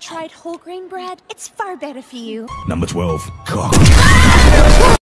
tried whole grain bread? It's far better for you. Number 12, cock.